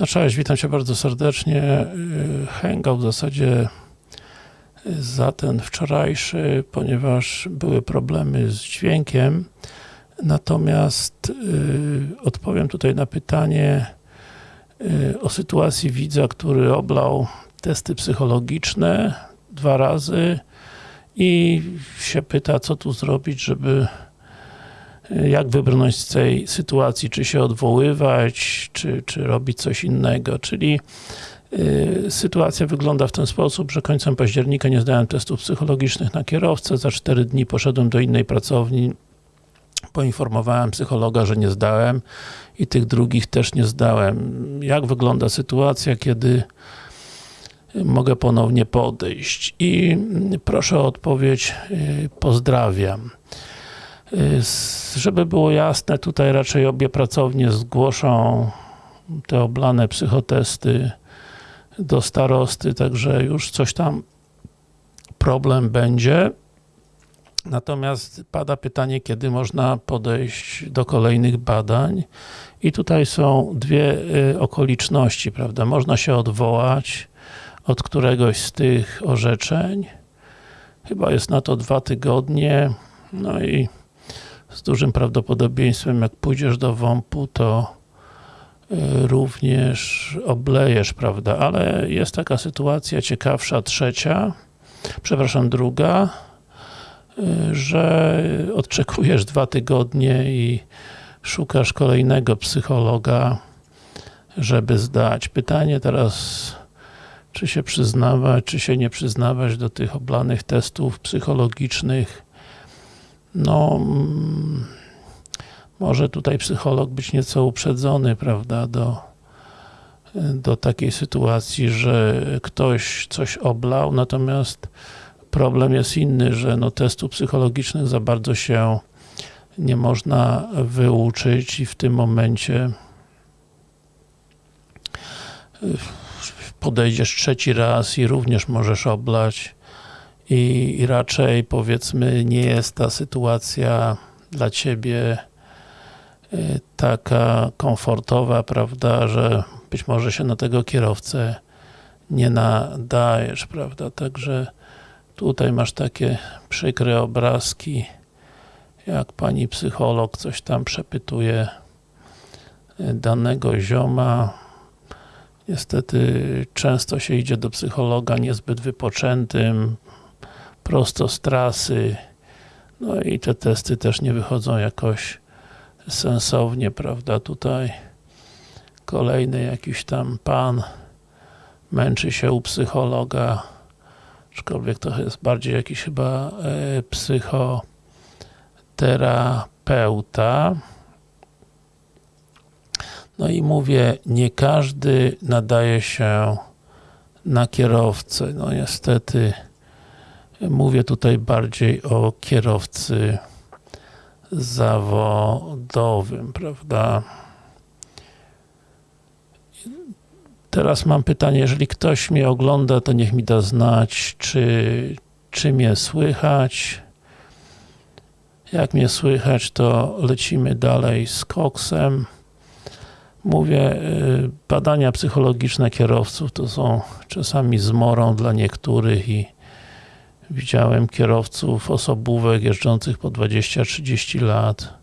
No cześć, witam Cię bardzo serdecznie. Y, Hangout w zasadzie za ten wczorajszy, ponieważ były problemy z dźwiękiem. Natomiast y, odpowiem tutaj na pytanie y, o sytuacji widza, który oblał testy psychologiczne dwa razy i się pyta, co tu zrobić, żeby jak wybrnąć z tej sytuacji, czy się odwoływać, czy, czy robić coś innego, czyli y, sytuacja wygląda w ten sposób, że końcem października nie zdałem testów psychologicznych na kierowcę, za 4 dni poszedłem do innej pracowni, poinformowałem psychologa, że nie zdałem i tych drugich też nie zdałem. Jak wygląda sytuacja, kiedy mogę ponownie podejść? I proszę o odpowiedź, y, pozdrawiam. Żeby było jasne, tutaj raczej obie pracownie zgłoszą te oblane psychotesty do starosty, także już coś tam problem będzie. Natomiast pada pytanie, kiedy można podejść do kolejnych badań i tutaj są dwie y, okoliczności, prawda? Można się odwołać od któregoś z tych orzeczeń. Chyba jest na to dwa tygodnie. No i z dużym prawdopodobieństwem, jak pójdziesz do WOMP-u, to y, również oblejesz, prawda, ale jest taka sytuacja ciekawsza, trzecia, przepraszam, druga, y, że odczekujesz dwa tygodnie i szukasz kolejnego psychologa, żeby zdać. Pytanie teraz, czy się przyznawać, czy się nie przyznawać do tych oblanych testów psychologicznych, no mm, może tutaj psycholog być nieco uprzedzony, prawda, do, do takiej sytuacji, że ktoś coś oblał, natomiast problem jest inny, że no testu psychologicznych za bardzo się nie można wyuczyć i w tym momencie podejdziesz trzeci raz i również możesz oblać i, i raczej powiedzmy nie jest ta sytuacja dla Ciebie y, taka komfortowa, prawda, że być może się na tego kierowcę nie nadajesz, prawda, także tutaj masz takie przykre obrazki, jak pani psycholog coś tam przepytuje y, danego zioma. Niestety często się idzie do psychologa niezbyt wypoczętym, prosto z trasy. No i te testy też nie wychodzą jakoś sensownie, prawda, tutaj kolejny jakiś tam pan męczy się u psychologa, aczkolwiek to jest bardziej jakiś chyba e, psychoterapeuta. No i mówię, nie każdy nadaje się na kierowcę. No niestety Mówię tutaj bardziej o kierowcy zawodowym, prawda? Teraz mam pytanie, jeżeli ktoś mnie ogląda, to niech mi da znać, czy, czy mnie słychać. Jak mnie słychać, to lecimy dalej z koksem. Mówię, y, badania psychologiczne kierowców to są czasami zmorą dla niektórych i Widziałem kierowców osobówek jeżdżących po 20-30 lat.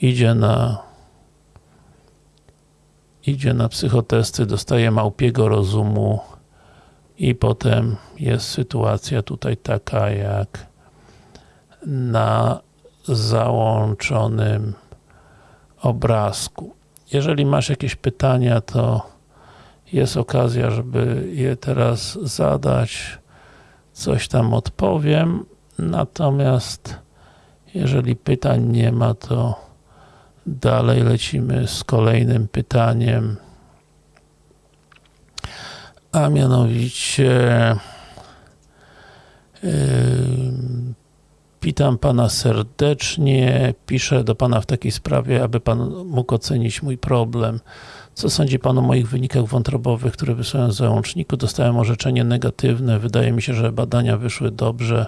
Idzie na idzie na psychotesty, dostaje małpiego rozumu i potem jest sytuacja tutaj taka jak na załączonym obrazku. Jeżeli masz jakieś pytania, to jest okazja, żeby je teraz zadać coś tam odpowiem, natomiast jeżeli pytań nie ma, to dalej lecimy z kolejnym pytaniem. A mianowicie yy, witam Pana serdecznie, piszę do Pana w takiej sprawie, aby Pan mógł ocenić mój problem. Co sądzi Pan o moich wynikach wątrobowych, które wysłałem z załączniku? Dostałem orzeczenie negatywne. Wydaje mi się, że badania wyszły dobrze.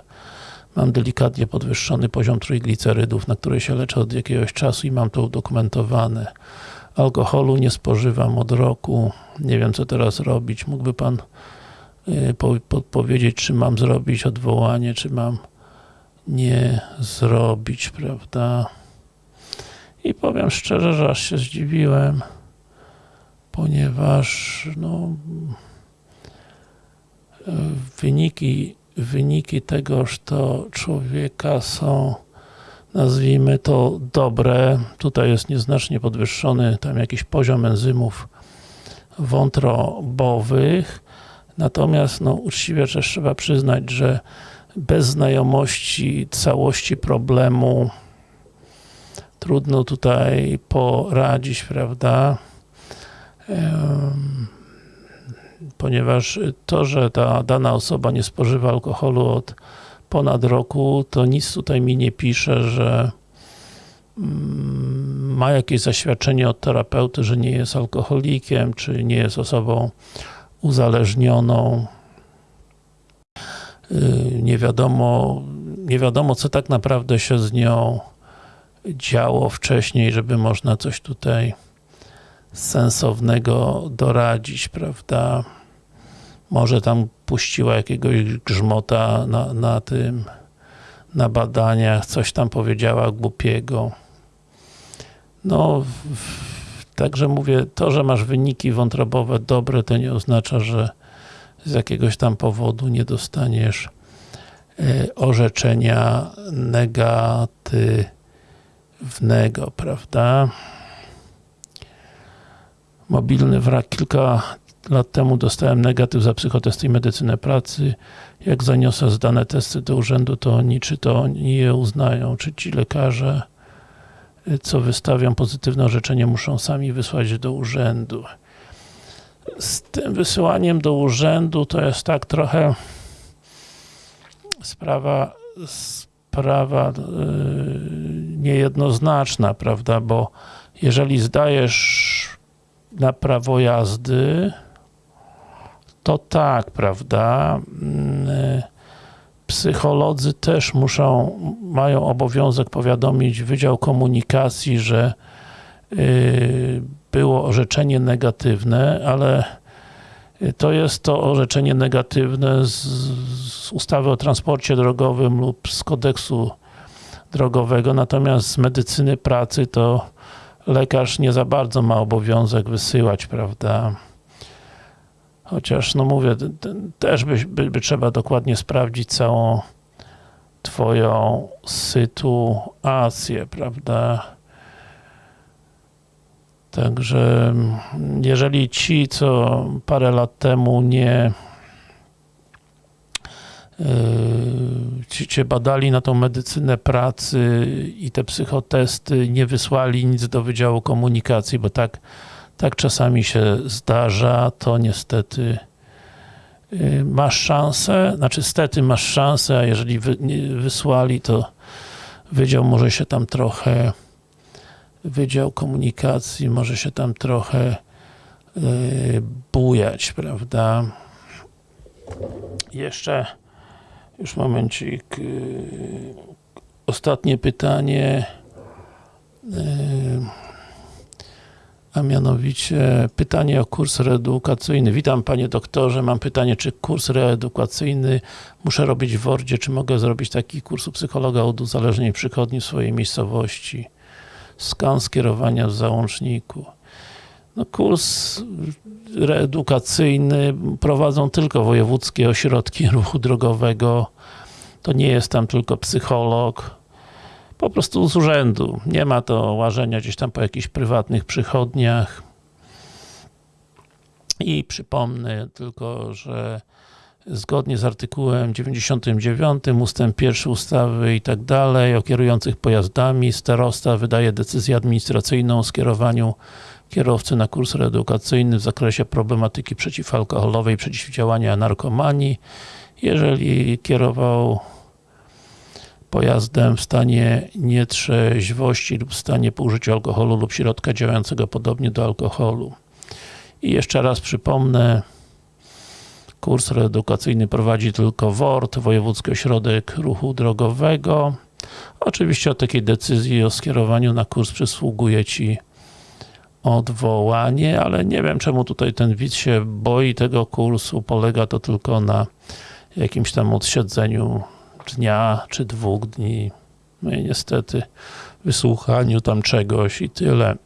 Mam delikatnie podwyższony poziom trójglicerydów, na której się leczę od jakiegoś czasu i mam to udokumentowane. alkoholu nie spożywam od roku, nie wiem co teraz robić. Mógłby Pan y, po- podpowiedzieć, czy mam zrobić odwołanie, czy mam nie zrobić, prawda? I powiem szczerze, że aż się zdziwiłem, ponieważ no, wyniki, wyniki tegoż to człowieka są nazwijmy to dobre. Tutaj jest nieznacznie podwyższony tam jakiś poziom enzymów wątrobowych. Natomiast no, uczciwie też trzeba przyznać, że bez znajomości całości problemu trudno tutaj poradzić, prawda? Ponieważ to, że ta dana osoba nie spożywa alkoholu od ponad roku, to nic tutaj mi nie pisze, że mm, ma jakieś zaświadczenie od terapeuty, że nie jest alkoholikiem, czy nie jest osobą uzależnioną. Yy, Nie wiadomo, nie wiadomo, co tak naprawdę się z nią działo wcześniej, żeby można coś tutaj sensownego doradzić, prawda? Może tam puściła jakiegoś grzmota na, na tym, na badaniach, coś tam powiedziała głupiego. No, także mówię, to, że masz wyniki wątrobowe dobre, to nie oznacza, że z jakiegoś tam powodu nie dostaniesz e, orzeczenia negatywnego, prawda? Mobilny wrak. Kilka lat temu dostałem negatyw za psychotesty i medycynę pracy. Jak zaniosę zdane testy do urzędu, to oni, czy to oni je uznają, czy ci lekarze, y, co wystawią pozytywne orzeczenie, muszą sami wysłać do urzędu. Z tym wysyłaniem do urzędu to jest tak trochę sprawa, sprawa yy, niejednoznaczna, prawda, bo jeżeli zdajesz na prawo jazdy, to tak, prawda, mm, psycholodzy też muszą, mają obowiązek powiadomić Wydział Komunikacji, że było orzeczenie negatywne, ale to jest to orzeczenie negatywne z, z ustawy o transporcie drogowym lub z kodeksu drogowego, natomiast z medycyny pracy to lekarz nie za bardzo ma obowiązek wysyłać, prawda? Chociaż, no mówię, też by, by, by trzeba dokładnie sprawdzić całą twoją sytuację, prawda? Także mm, jeżeli ci, co parę lat temu nie yy, ci cię badali na tą medycynę pracy i te psychotesty, nie wysłali nic do Wydziału Komunikacji, bo tak, tak czasami się zdarza, to niestety yy, masz szansę, znaczy stety masz szansę, a jeżeli wy, wysłali, to Wydział może się tam trochę Wydział Komunikacji może się tam trochę yy, bujać, prawda? Jeszcze już momencik. Yy, ostatnie pytanie. Yy, a mianowicie pytanie o kurs reedukacyjny. Witam panie doktorze, mam pytanie, czy kurs reedukacyjny muszę robić w Wordzie, czy mogę zrobić taki kurs u psychologa od uzależnień przychodni w swojej miejscowości? Skan skierowania w załączniku. No kurs reedukacyjny prowadzą tylko wojewódzkie ośrodki ruchu drogowego. To nie jest tam tylko psycholog. Po prostu z urzędu. Nie ma to łażenia gdzieś tam po jakichś prywatnych przychodniach. I przypomnę tylko, że zgodnie z artykułem 99 ustęp 1 ustawy i tak dalej o kierujących pojazdami starosta wydaje decyzję administracyjną o skierowaniu kierowcy na kurs reedukacyjny w zakresie problematyki przeciwalkoholowej, przeciwdziałania narkomanii. Jeżeli kierował pojazdem w stanie nietrzeźwości lub w stanie po użyciu alkoholu lub środka działającego podobnie do alkoholu. I jeszcze raz przypomnę, kurs reedukacyjny prowadzi tylko WORD, Wojewódzki Ośrodek Ruchu Drogowego. Oczywiście o takiej decyzji o skierowaniu na kurs przysługuje Ci odwołanie, ale nie wiem czemu tutaj ten widz się boi tego kursu, polega to tylko na jakimś tam odsiedzeniu dnia czy dwóch dni, no i niestety wysłuchaniu tam czegoś i tyle.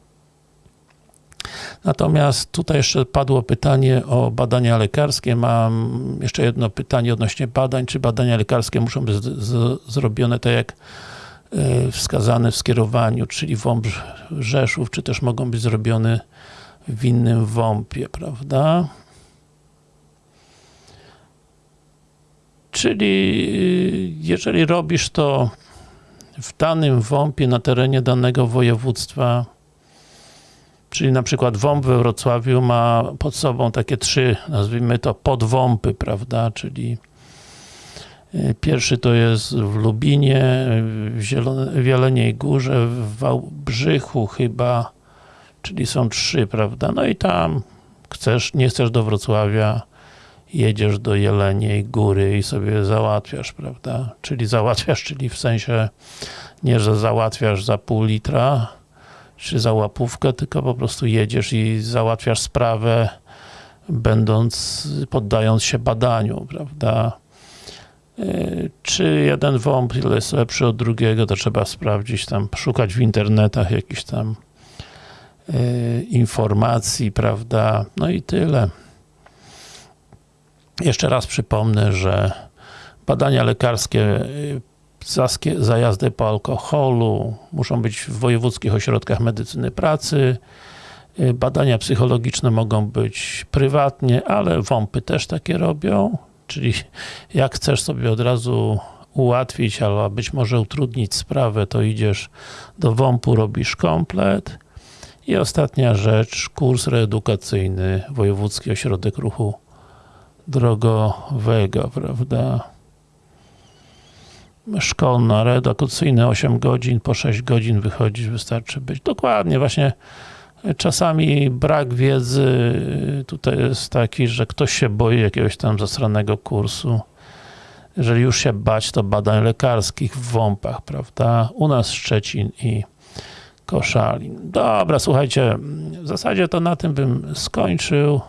Natomiast tutaj jeszcze padło pytanie o badania lekarskie. Mam jeszcze jedno pytanie odnośnie badań. Czy badania lekarskie muszą być zrobione tak jak y, wskazane w skierowaniu, czyli WOMP Rzeszów, czy też mogą być zrobione w innym WOMP-ie, prawda? Czyli y, jeżeli robisz to w danym WOMP-ie na terenie danego województwa, czyli na przykład WOMP we Wrocławiu ma pod sobą takie trzy, nazwijmy to podwąpy, prawda, czyli y, pierwszy to jest w Lubinie, w, Zielone, w Jeleniej Górze, w Wałbrzychu chyba, czyli są trzy, prawda, no i tam chcesz, nie chcesz do Wrocławia, jedziesz do Jeleniej Góry i sobie załatwiasz, prawda? Czyli załatwiasz, czyli w sensie nie, że załatwiasz za pół litra, czy za łapówkę, tylko po prostu jedziesz i załatwiasz sprawę, będąc, poddając się badaniu, prawda? Czy jeden WOMP jest lepszy od drugiego, to trzeba sprawdzić tam, szukać w internetach jakichś tam informacji, prawda? No i tyle. Jeszcze raz przypomnę, że badania lekarskie za, za jazdę po alkoholu muszą być w wojewódzkich ośrodkach medycyny pracy. Badania psychologiczne mogą być prywatnie, ale WOMPy też takie robią. Czyli jak chcesz sobie od razu ułatwić, albo być może utrudnić sprawę, to idziesz do WOMP-u, robisz komplet. I ostatnia rzecz, kurs reedukacyjny, Wojewódzki Ośrodek Ruchu drogowego, prawda? Szkolna, reedukacyjne 8 godzin, po 6 godzin wychodzić, wystarczy być. Dokładnie, właśnie czasami brak wiedzy tutaj jest taki, że ktoś się boi jakiegoś tam zasranego kursu. Jeżeli już się bać, to badań lekarskich w WOMP-ach, prawda? U nas Szczecin i Koszalin. Dobra, słuchajcie, w zasadzie to na tym bym skończył.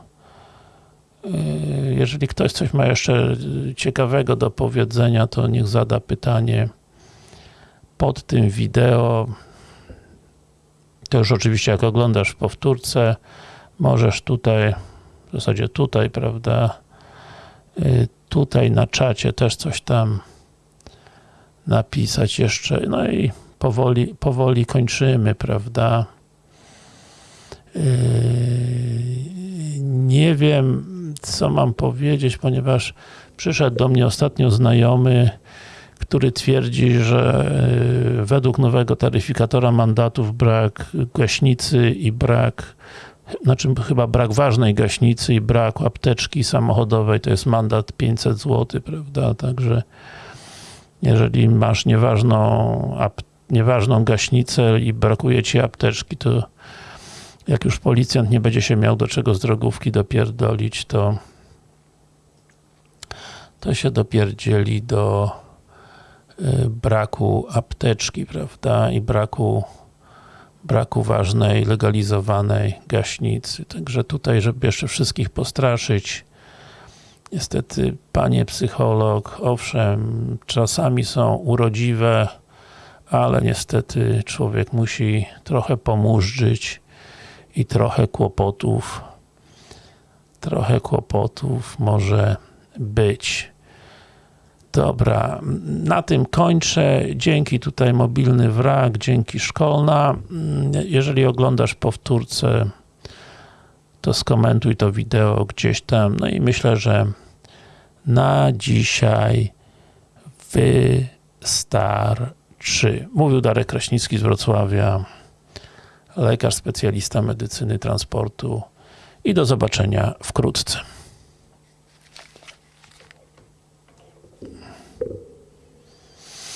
Jeżeli ktoś coś ma jeszcze ciekawego do powiedzenia, to niech zada pytanie pod tym wideo. To już oczywiście jak oglądasz w powtórce, możesz tutaj, w zasadzie tutaj, prawda, tutaj na czacie też coś tam napisać jeszcze, no i powoli, powoli kończymy, prawda. Nie wiem, co mam powiedzieć, ponieważ przyszedł do mnie ostatnio znajomy, który twierdzi, że e, według nowego taryfikatora mandatów brak gaśnicy i brak znaczy chyba brak ważnej gaśnicy i brak apteczki samochodowej to jest mandat 500 zł, prawda, także jeżeli masz nieważną, nieważną gaśnicę i brakuje ci apteczki, to jak już policjant nie będzie się miał do czego z drogówki dopierdolić, to to się dopierdzieli do y, braku apteczki, prawda, i braku braku ważnej, legalizowanej gaśnicy. Także tutaj, żeby jeszcze wszystkich postraszyć, niestety, panie psycholog, owszem, czasami są urodziwe, ale niestety człowiek musi trochę pomurzyć i trochę kłopotów trochę kłopotów może być. Dobra, na tym kończę. Dzięki tutaj Mobilny Wrak, dzięki Szkolna. Jeżeli oglądasz powtórce, to skomentuj to wideo gdzieś tam. No i myślę, że na dzisiaj wystarczy. Mówił Darek Kraśnicki z Wrocławia lekarz specjalista medycyny transportu i do zobaczenia wkrótce.